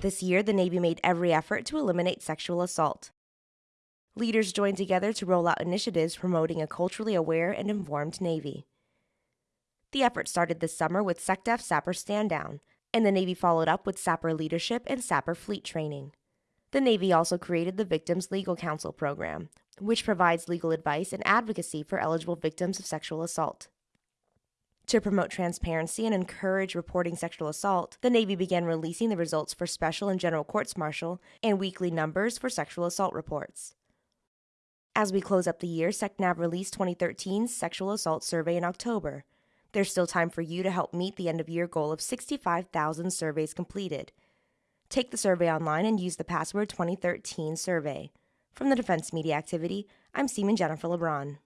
This year, the Navy made every effort to eliminate sexual assault. Leaders joined together to roll out initiatives promoting a culturally aware and informed Navy. The effort started this summer with SecDef SAPR Stand Down, and the Navy followed up with SAPR Leadership and SAPR Fleet Training. The Navy also created the Victims Legal Counsel Program, which provides legal advice and advocacy for eligible victims of sexual assault. To promote transparency and encourage reporting sexual assault, the Navy began releasing the results for special and general courts martial and weekly numbers for sexual assault reports. As we close up the year, SecNav released 2013's Sexual Assault Survey in October. There's still time for you to help meet the end of year goal of 65,000 surveys completed. Take the survey online and use the password 2013 survey. From the Defense Media Activity, I'm Seaman Jennifer LeBron.